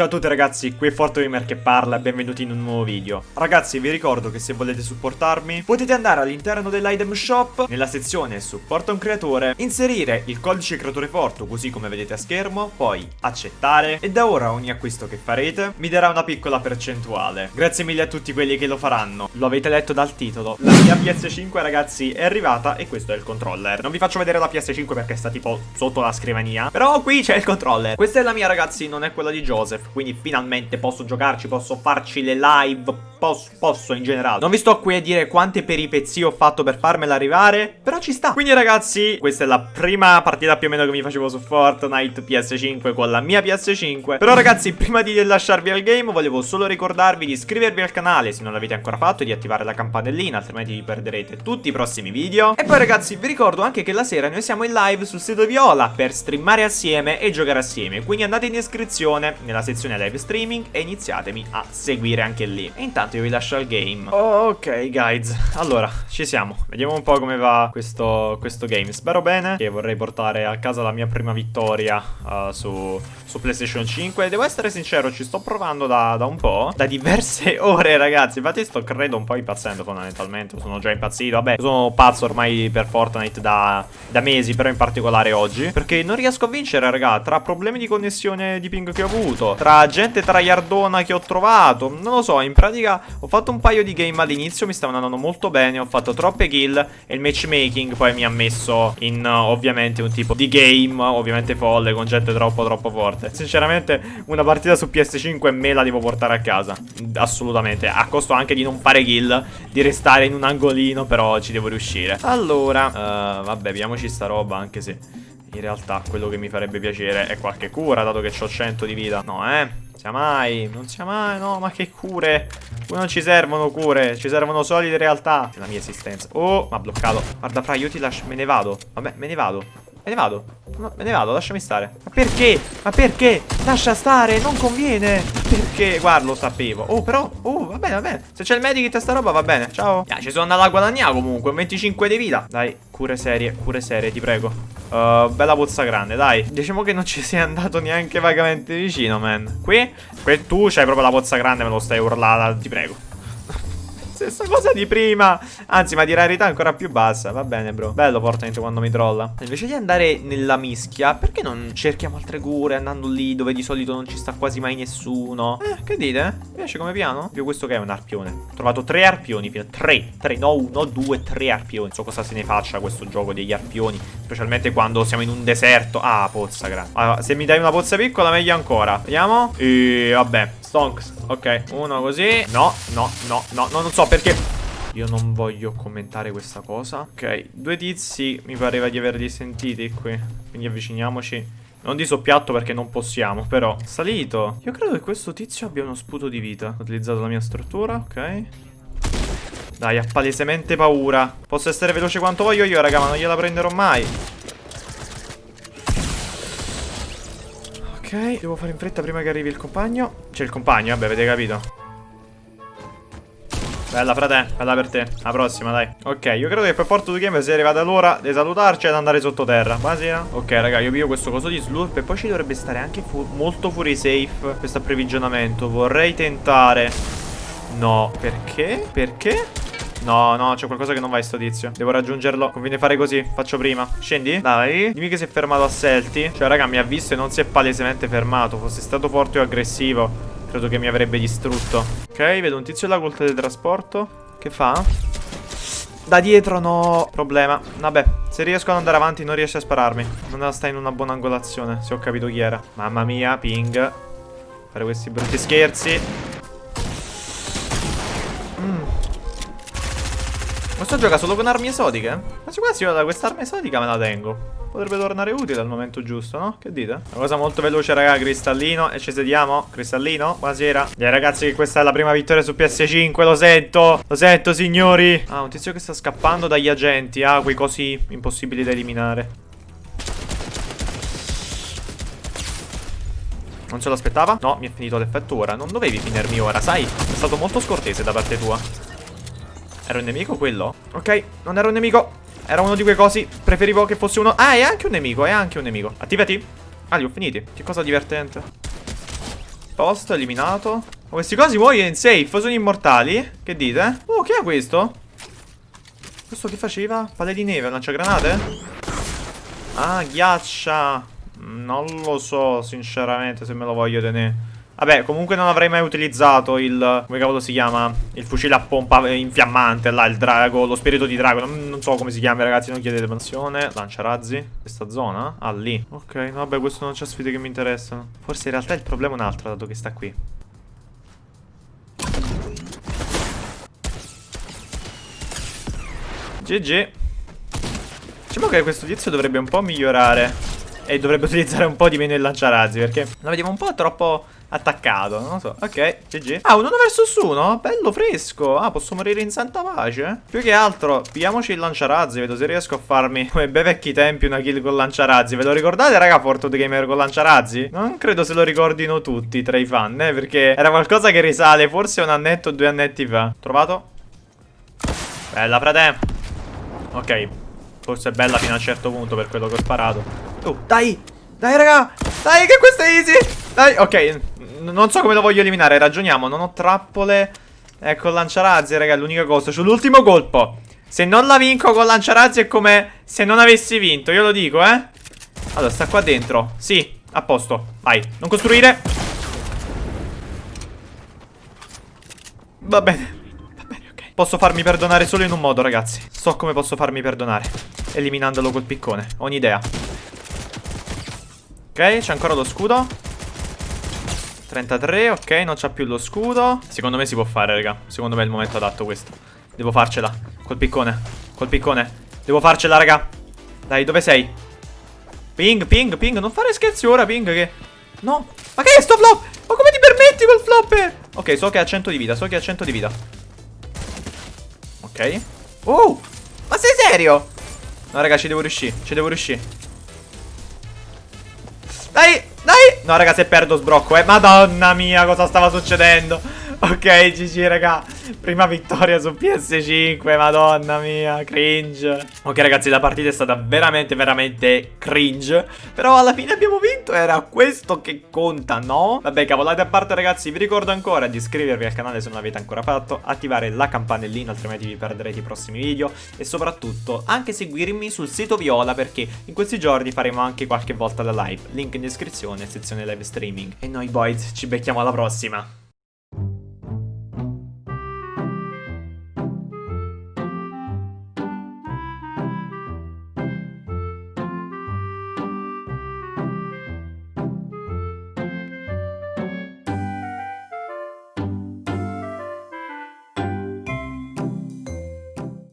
Ciao a tutti ragazzi, qui è ForteGamer che parla e benvenuti in un nuovo video. Ragazzi, vi ricordo che se volete supportarmi, potete andare all'interno dell'item shop, nella sezione supporta un creatore, inserire il codice creatore Forto così come vedete a schermo, poi accettare e da ora ogni acquisto che farete mi darà una piccola percentuale. Grazie mille a tutti quelli che lo faranno. Lo avete letto dal titolo. La mia PS5 ragazzi è arrivata e questo è il controller. Non vi faccio vedere la PS5 perché sta tipo sotto la scrivania, però qui c'è il controller. Questa è la mia ragazzi, non è quella di Joseph quindi finalmente posso giocarci, posso farci le live Posso, posso, in generale. Non vi sto qui a dire quante peripezie ho fatto per farmela arrivare Però ci sta. Quindi ragazzi questa è la prima partita più o meno che mi facevo su Fortnite PS5 con la mia PS5 Però ragazzi prima di lasciarvi al game volevo solo ricordarvi di iscrivervi al canale Se non l'avete ancora fatto e di attivare la campanellina Altrimenti vi perderete tutti i prossimi video. E poi ragazzi vi ricordo anche che la sera noi siamo in live sul sito Viola Per streamare assieme e giocare assieme. Quindi andate in descrizione nella sezione live streaming E iniziatemi a seguire anche lì. E intanto io vi lascio al game. Ok guys. Allora ci siamo. Vediamo un po' come va questo, questo game. Spero bene Che vorrei portare a casa la mia prima vittoria uh, su, su PlayStation 5 Devo essere sincero Ci sto provando da, da, un po' Da diverse ore ragazzi. Infatti sto credo un po' impazzendo fondamentalmente. Sono già impazzito. Vabbè sono pazzo ormai per Fortnite da, da mesi Però in particolare oggi. Perché non riesco a vincere raga Tra problemi di connessione di ping che ho avuto Tra gente traiardona che ho trovato. Non lo so in pratica ho fatto un paio di game all'inizio, mi stavano andando molto bene, ho fatto troppe kill e il matchmaking poi mi ha messo in ovviamente un tipo di game, ovviamente folle, con gente troppo troppo forte. Sinceramente una partita su PS5 me la devo portare a casa, assolutamente, a costo anche di non fare kill, di restare in un angolino, però ci devo riuscire. Allora, uh, vabbè, vediamoci sta roba, anche se in realtà quello che mi farebbe piacere è qualche cura, dato che ho 100 di vita. No, eh sia mai, non sia mai, no, ma che cure. Qui non ci servono cure, ci servono solide realtà. La mia esistenza. Oh, ma ha bloccato. Guarda fra, io ti lascio, me ne vado. Vabbè, me ne vado Me ne vado Me ne vado, lasciami stare Ma perché? Ma perché? Lascia stare, non conviene Perché? Guarda, lo sapevo Oh, però, oh, va bene, va bene Se c'è il medikit e sta roba, va bene, ciao yeah, Ci sono andato a guadagnare comunque, 25 di vita Dai, cure serie, cure serie, ti prego Uh, bella pozza grande, dai. Diciamo che non ci sei andato neanche vagamente vicino, man. Qui, qui tu c'hai proprio la pozza grande, me lo stai urlata, ti prego. Stessa cosa di prima. Anzi ma di rarità ancora più bassa. Va bene bro. Bello Fortnite quando mi trolla. Invece di andare nella mischia Perché non cerchiamo altre cure Andando lì dove di solito non ci sta quasi mai nessuno? Eh che dite? Mi piace come piano? Più questo che è un arpione. Ho trovato tre arpioni Tre. Tre No uno Due Tre arpioni. Non so cosa se ne faccia questo gioco degli arpioni. Specialmente quando siamo in un deserto. Ah pozza grande allora, Se mi dai una pozza piccola meglio ancora. Vediamo? E vabbè Stonks Ok. Uno così. No No No No No non so perché. Io non voglio commentare questa cosa. Ok, due tizi mi pareva di averli sentiti qui. Quindi avviciniamoci. Non di soppiatto perché non possiamo Però, salito. Io credo che questo tizio abbia uno sputo di vita. Ho utilizzato la mia struttura, ok. Dai, ha palesemente paura. Posso essere veloce quanto voglio io, raga, ma non gliela prenderò mai Ok, devo fare in fretta prima che arrivi il compagno. C'è il compagno, vabbè, avete capito. Bella frate, bella per te. La prossima dai. Ok, io credo che per Porto 2 Game sia arrivata l'ora di salutarci ed andare sottoterra. Buonasera. Ok raga, io piglio questo coso di slurp E poi ci dovrebbe stare anche fu molto fuori safe Questo approvvigionamento. Vorrei tentare. No, perché? Perché? No, no, c'è qualcosa che non va in sto tizio. Devo raggiungerlo. Conviene fare così. Faccio prima. Scendi? Dai. Dimmi che si è fermato a Selti Cioè raga mi ha visto e non si è palesemente fermato. Fosse stato forte o aggressivo Credo che mi avrebbe distrutto. Ok, vedo un tizio là col teletrasporto Che fa? Da dietro no. Problema. Vabbè Se riesco ad andare avanti non riesce a spararmi. Non sta in una buona angolazione Se ho capito chi era. Mamma mia Ping. Fare questi brutti scherzi. Mm. Questo gioca solo con armi esotiche? Ma quasi io da quest'arma esotica me la tengo Potrebbe tornare utile al momento giusto, no? Che dite? Una cosa molto veloce, raga, cristallino E ci sediamo Cristallino, buonasera Dai ragazzi che questa è la prima vittoria su PS5 Lo sento, lo sento signori Ah, un tizio che sta scappando dagli agenti Ah, quei cosi impossibili da eliminare Non se lo aspettava? No, mi è finito l'effetto ora Non dovevi finirmi ora, sai? È stato molto scortese da parte tua Era un nemico quello? Ok, non era un nemico era uno di quei cosi. Preferivo che fosse uno. Ah, è anche un nemico. È anche un nemico. Attivati. Ah, li ho finiti. Che cosa divertente. Posto, eliminato. Questi cosi muoiono in safe, sono immortali. Che dite? Oh, che è questo? Questo che faceva? Palle di neve, lanciagranate? Ah, ghiaccia. Non lo so, sinceramente, se me lo voglio tenere. Vabbè, comunque non avrei mai utilizzato il... Come cavolo si chiama? Il fucile a pompa infiammante, là, il drago, lo spirito di drago. Non, non so come si chiama, ragazzi, non chiedete mansione. Lanciarazzi. Questa zona? Ah, lì. Ok, no, vabbè, questo non c'è sfide che mi interessano. Forse in realtà il problema è un altro, dato che sta qui. GG. Diciamo che questo tizio dovrebbe un po' migliorare. E dovrebbe utilizzare un po' di meno il lanciarazzi, perché lo vediamo un po' troppo attaccato, non lo so. Ok, GG. Ah, un 1 versus 1, bello fresco. Ah, posso morire in santa pace? Più che altro, pigliamoci il lanciarazzi, vedo se riesco a farmi, come bei vecchi tempi, una kill con lanciarazzi. Ve lo ricordate, raga, Fortnite Gamer con lanciarazzi? Non credo se lo ricordino tutti tra i fan, eh, perché era qualcosa che risale forse un annetto o due annetti fa. Trovato? Bella, frate. Ok, forse è bella fino a un certo punto per quello che ho sparato. Oh, dai! Dai, raga! Dai, che questo è easy! Dai, ok, non so come lo voglio eliminare, ragioniamo. Non ho trappole. Ecco, lanciarazzi, raga, è l'unica cosa. C'ho l'ultimo colpo. Se non la vinco con lanciarazzi è come se non avessi vinto, io lo dico, eh. Allora, sta qua dentro. Sì, a posto. Vai, non costruire. Va bene. Va bene, ok. Posso farmi perdonare solo in un modo, ragazzi. So come posso farmi perdonare. Eliminandolo col piccone. Ho un'idea. Ok, c'è ancora lo scudo. 33, ok, non c'ha più lo scudo. Secondo me si può fare, raga. Secondo me è il momento adatto questo. Devo farcela. Col piccone. Col piccone. Devo farcela, raga. Dai, dove sei? Ping, ping, ping. Non fare scherzi ora, ping, che... No. Ma che è sto flop? Ma come ti permetti col flopper? Ok, so che ha 100 di vita So che ha 100 di vita. Ok. Oh! Ma sei serio? No, raga, ci devo riuscire Ci devo riuscire No, raga, se perdo sbrocco, eh. Madonna mia, cosa stava succedendo? Ok, GG, raga. Prima vittoria su PS5, madonna mia, cringe. Ok, ragazzi, la partita è stata veramente, veramente cringe. Però alla fine abbiamo vinto, era questo che conta, no? Vabbè, cavolate a parte, ragazzi, vi ricordo ancora di iscrivervi al canale se non l'avete ancora fatto, attivare la campanellina, altrimenti vi perderete i prossimi video. E soprattutto, anche seguirmi sul sito Viola, perché in questi giorni faremo anche qualche volta la live. Link in descrizione, sezione live streaming. E noi, boys, ci becchiamo alla prossima.